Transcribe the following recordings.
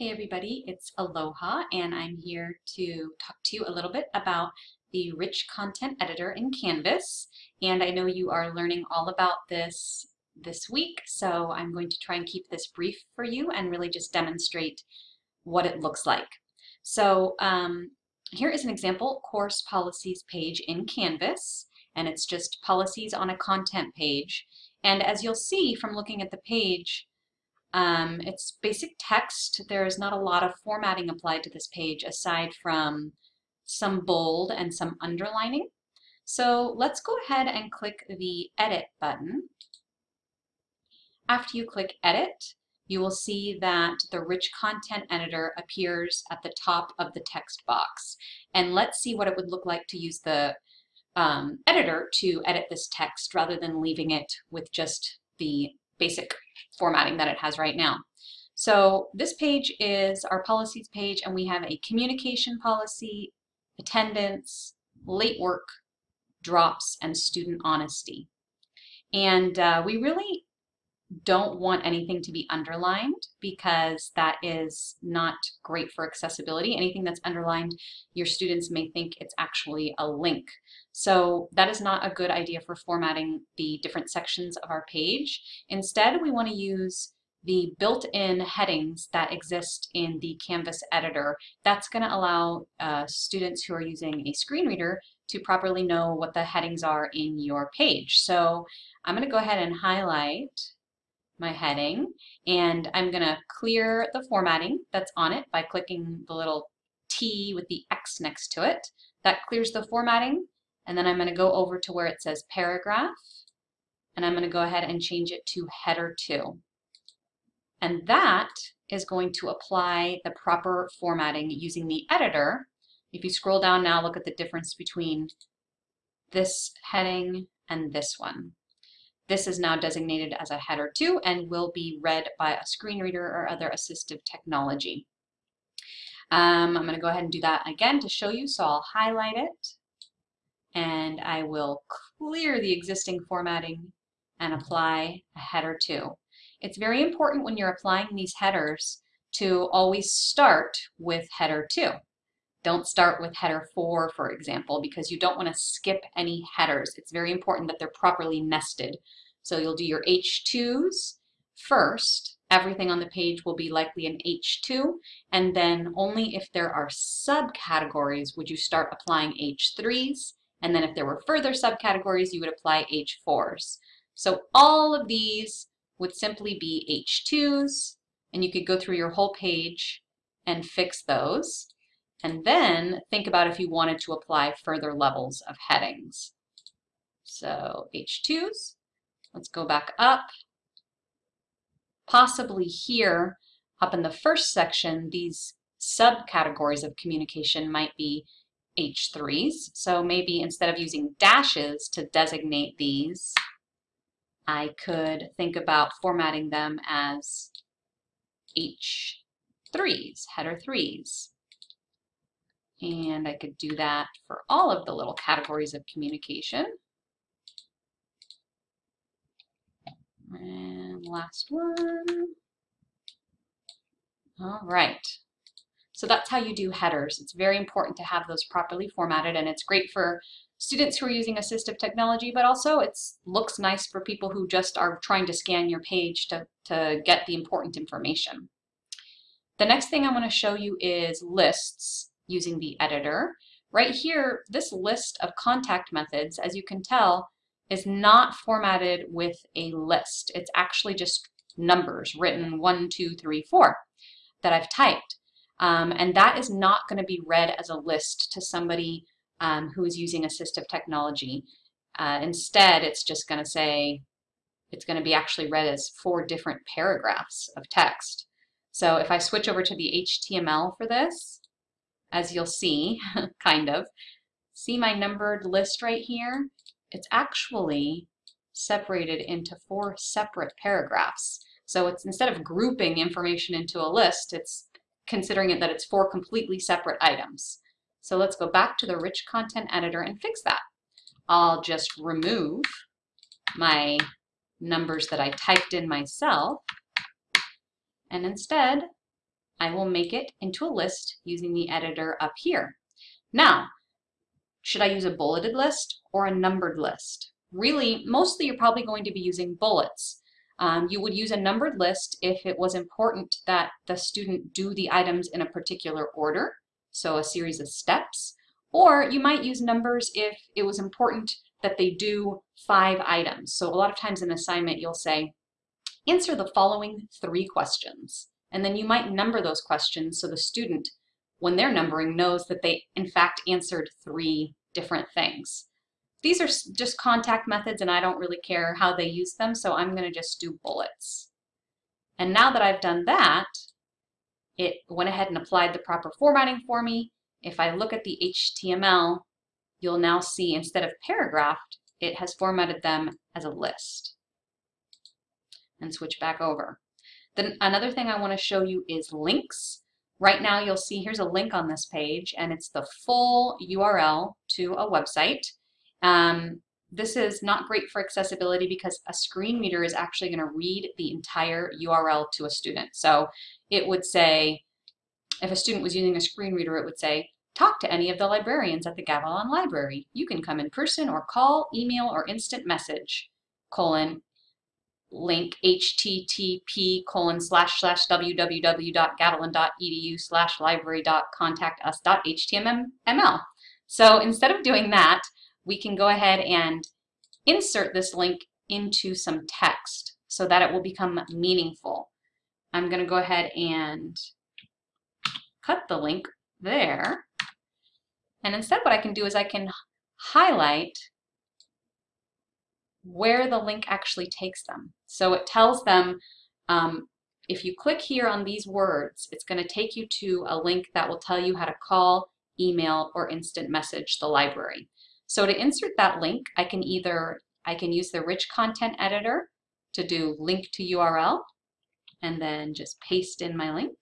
Hey everybody, it's Aloha and I'm here to talk to you a little bit about the rich content editor in Canvas and I know you are learning all about this this week so I'm going to try and keep this brief for you and really just demonstrate what it looks like. So um, here is an example course policies page in Canvas and it's just policies on a content page and as you'll see from looking at the page um, it's basic text. There's not a lot of formatting applied to this page aside from some bold and some underlining. So let's go ahead and click the Edit button. After you click Edit, you will see that the Rich Content Editor appears at the top of the text box. And let's see what it would look like to use the um, editor to edit this text rather than leaving it with just the basic formatting that it has right now. So this page is our policies page and we have a communication policy, attendance, late work, drops, and student honesty. And uh, we really don't want anything to be underlined because that is not great for accessibility. Anything that's underlined, your students may think it's actually a link. So that is not a good idea for formatting the different sections of our page. Instead, we want to use the built-in headings that exist in the Canvas editor. That's going to allow uh, students who are using a screen reader to properly know what the headings are in your page. So I'm going to go ahead and highlight my heading and I'm going to clear the formatting that's on it by clicking the little T with the X next to it. That clears the formatting and then I'm going to go over to where it says paragraph and I'm going to go ahead and change it to header 2. And that is going to apply the proper formatting using the editor. If you scroll down now, look at the difference between this heading and this one. This is now designated as a header 2 and will be read by a screen reader or other assistive technology. Um, I'm going to go ahead and do that again to show you, so I'll highlight it and I will clear the existing formatting and apply a header 2. It's very important when you're applying these headers to always start with header 2. Don't start with header 4, for example, because you don't want to skip any headers. It's very important that they're properly nested. So you'll do your H2s first. Everything on the page will be likely an H2, and then only if there are subcategories would you start applying H3s, and then if there were further subcategories, you would apply H4s. So all of these would simply be H2s, and you could go through your whole page and fix those. And then think about if you wanted to apply further levels of headings. So H2s, let's go back up. Possibly here, up in the first section, these subcategories of communication might be H3s. So maybe instead of using dashes to designate these, I could think about formatting them as H3s, header 3s. And I could do that for all of the little categories of communication. And last one. All right. So that's how you do headers. It's very important to have those properly formatted and it's great for students who are using assistive technology, but also it looks nice for people who just are trying to scan your page to, to get the important information. The next thing I want to show you is lists using the editor. Right here, this list of contact methods, as you can tell, is not formatted with a list. It's actually just numbers written one, two, three, four that I've typed. Um, and that is not going to be read as a list to somebody um, who is using assistive technology. Uh, instead, it's just going to say, it's going to be actually read as four different paragraphs of text. So if I switch over to the HTML for this, as you'll see, kind of. See my numbered list right here? It's actually separated into four separate paragraphs. So it's instead of grouping information into a list, it's considering it that it's four completely separate items. So let's go back to the rich content editor and fix that. I'll just remove my numbers that I typed in myself and instead I will make it into a list using the editor up here. Now, should I use a bulleted list or a numbered list? Really, mostly you're probably going to be using bullets. Um, you would use a numbered list if it was important that the student do the items in a particular order, so a series of steps, or you might use numbers if it was important that they do five items. So a lot of times in assignment you'll say, answer the following three questions. And then you might number those questions so the student, when they're numbering, knows that they in fact answered three different things. These are just contact methods and I don't really care how they use them, so I'm gonna just do bullets. And now that I've done that, it went ahead and applied the proper formatting for me. If I look at the HTML, you'll now see instead of paragraphed, it has formatted them as a list. And switch back over. Then another thing I want to show you is links. Right now you'll see here's a link on this page and it's the full URL to a website. Um, this is not great for accessibility because a screen reader is actually going to read the entire URL to a student. So it would say, if a student was using a screen reader, it would say, talk to any of the librarians at the Gavilan Library. You can come in person or call, email, or instant message, colon, link http colon slash slash www.gavilan.edu slash library dot contact us dot html. So instead of doing that, we can go ahead and insert this link into some text so that it will become meaningful. I'm going to go ahead and cut the link there. And instead what I can do is I can highlight where the link actually takes them. So it tells them um, if you click here on these words, it's going to take you to a link that will tell you how to call, email, or instant message the library. So to insert that link, I can either, I can use the rich content editor to do link to URL, and then just paste in my link.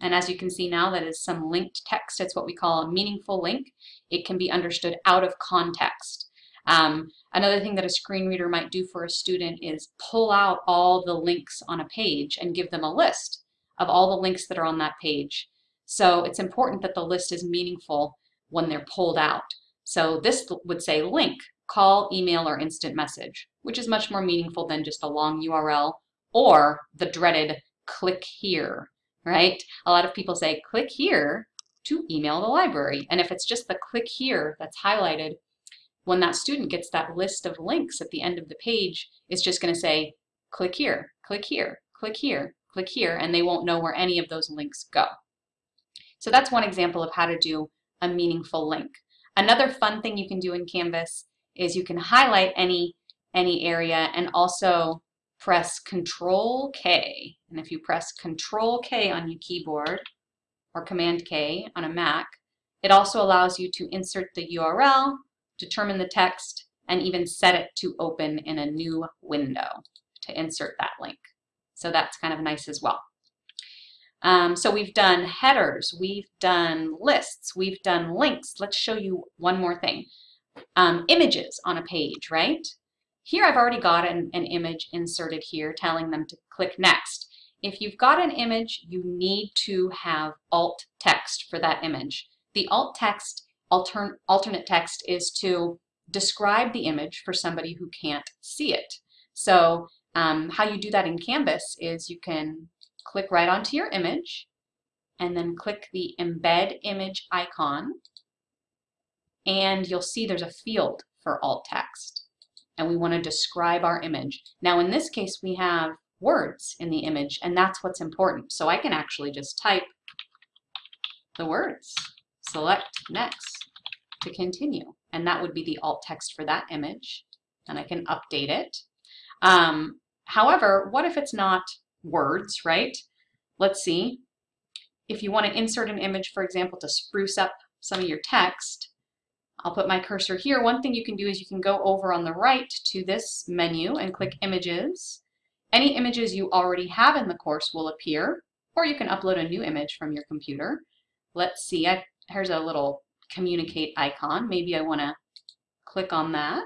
And as you can see now, that is some linked text. It's what we call a meaningful link. It can be understood out of context. Um, another thing that a screen reader might do for a student is pull out all the links on a page and give them a list of all the links that are on that page. So it's important that the list is meaningful when they're pulled out. So this would say link, call, email, or instant message, which is much more meaningful than just a long URL or the dreaded click here, right? A lot of people say click here to email the library. And if it's just the click here that's highlighted, when that student gets that list of links at the end of the page, it's just going to say, click here, click here, click here, click here, and they won't know where any of those links go. So that's one example of how to do a meaningful link. Another fun thing you can do in Canvas is you can highlight any, any area and also press Control K. And if you press Control K on your keyboard or Command K on a Mac, it also allows you to insert the URL determine the text, and even set it to open in a new window to insert that link. So that's kind of nice as well. Um, so we've done headers, we've done lists, we've done links. Let's show you one more thing. Um, images on a page, right? Here I've already got an, an image inserted here telling them to click next. If you've got an image, you need to have alt text for that image. The alt text altern alternate text is to describe the image for somebody who can't see it. So um, how you do that in Canvas is you can click right onto your image and then click the embed image icon and you'll see there's a field for alt text and we want to describe our image. Now in this case we have words in the image and that's what's important. So I can actually just type the words select next to continue. And that would be the alt text for that image. And I can update it. Um, however, what if it's not words, right? Let's see. If you want to insert an image, for example, to spruce up some of your text, I'll put my cursor here. One thing you can do is you can go over on the right to this menu and click Images. Any images you already have in the course will appear, or you can upload a new image from your computer. Let's see, I here's a little communicate icon. Maybe I want to click on that.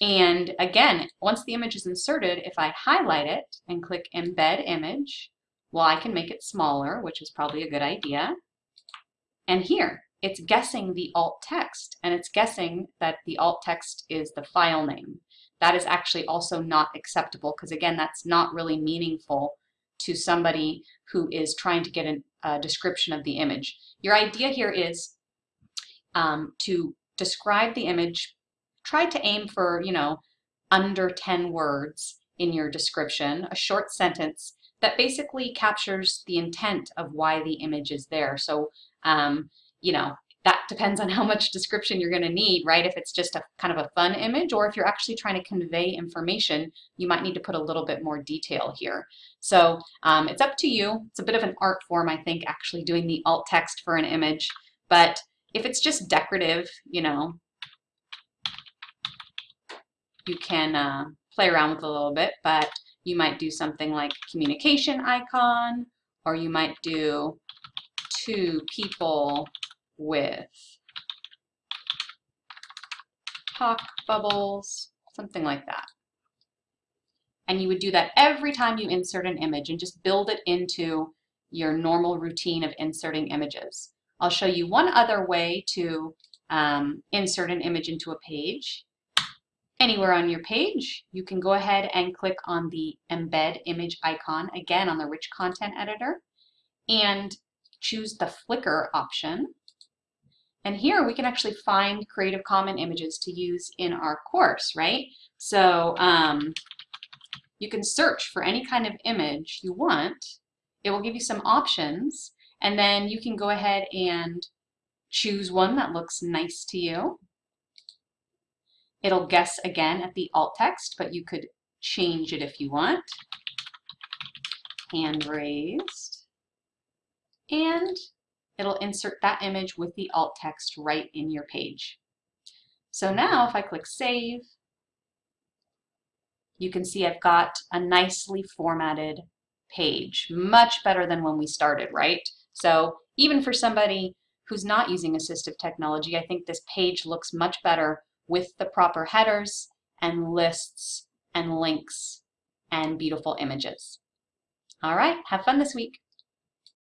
And again, once the image is inserted, if I highlight it and click embed image, Well, I can make it smaller, which is probably a good idea. And here, it's guessing the alt text, and it's guessing that the alt text is the file name. That is actually also not acceptable because again, that's not really meaningful to somebody who is trying to get an, a description of the image. Your idea here is um, to describe the image, try to aim for, you know, under 10 words in your description, a short sentence that basically captures the intent of why the image is there. So, um, you know, that depends on how much description you're going to need, right? If it's just a kind of a fun image or if you're actually trying to convey information, you might need to put a little bit more detail here. So um, it's up to you. It's a bit of an art form, I think, actually doing the alt text for an image. But if it's just decorative, you know, you can uh, play around with a little bit, but you might do something like communication icon, or you might do two people with talk bubbles, something like that. And you would do that every time you insert an image and just build it into your normal routine of inserting images. I'll show you one other way to um, insert an image into a page. Anywhere on your page, you can go ahead and click on the embed image icon, again on the rich content editor, and choose the Flickr option. And here we can actually find Creative Commons images to use in our course, right? So um, you can search for any kind of image you want. It will give you some options, and then you can go ahead and choose one that looks nice to you. It'll guess again at the alt text, but you could change it if you want. Hand raised. And it'll insert that image with the alt text right in your page. So mm-hmm. now if I click Save, you can see I've got a nicely formatted page, much better than when we started, right? So even for somebody who's not using assistive technology, I think this page looks much better with the proper headers and lists and links and beautiful images. All right, have fun this week.